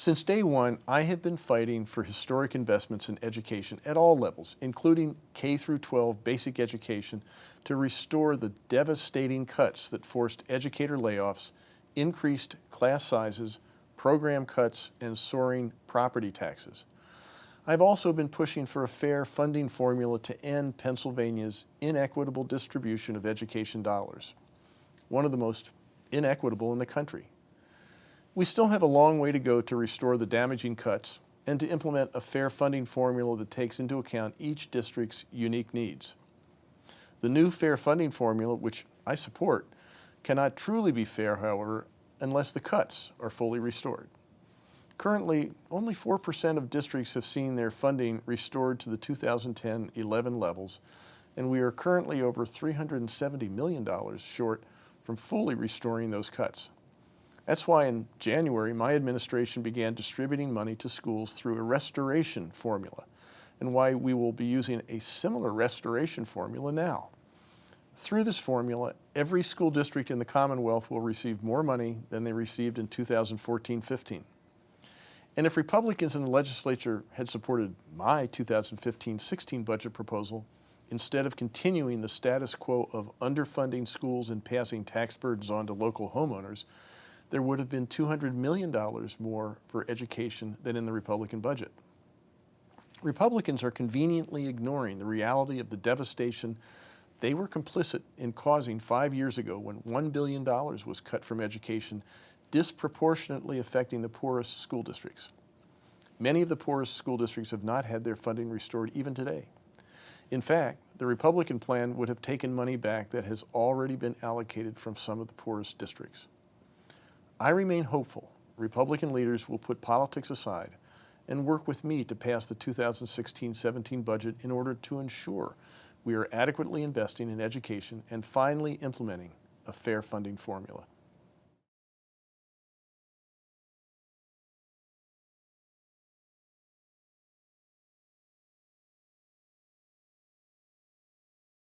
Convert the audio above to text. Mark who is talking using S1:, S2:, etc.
S1: Since day one, I have been fighting for historic investments in education at all levels, including K through 12 basic education, to restore the devastating cuts that forced educator layoffs, increased class sizes, program cuts, and soaring property taxes. I've also been pushing for a fair funding formula to end Pennsylvania's inequitable distribution of education dollars, one of the most inequitable in the country. We still have a long way to go to restore the damaging cuts and to implement a fair funding formula that takes into account each district's unique needs. The new fair funding formula, which I support, cannot truly be fair, however, unless the cuts are fully restored. Currently, only 4% of districts have seen their funding restored to the 2010-11 levels, and we are currently over $370 million short from fully restoring those cuts. That's why in January, my administration began distributing money to schools through a restoration formula, and why we will be using a similar restoration formula now. Through this formula, every school district in the Commonwealth will receive more money than they received in 2014-15. And if Republicans in the legislature had supported my 2015-16 budget proposal, instead of continuing the status quo of underfunding schools and passing tax burdens on to local homeowners, there would have been $200 million more for education than in the Republican budget. Republicans are conveniently ignoring the reality of the devastation they were complicit in causing five years ago when $1 billion was cut from education, disproportionately affecting the poorest school districts. Many of the poorest school districts have not had their funding restored even today. In fact, the Republican plan would have taken money back that has already been allocated from some of the poorest districts. I remain hopeful Republican leaders will put politics aside and work with me to pass the 2016-17 budget in order to ensure we are adequately investing in education and finally implementing a fair funding formula.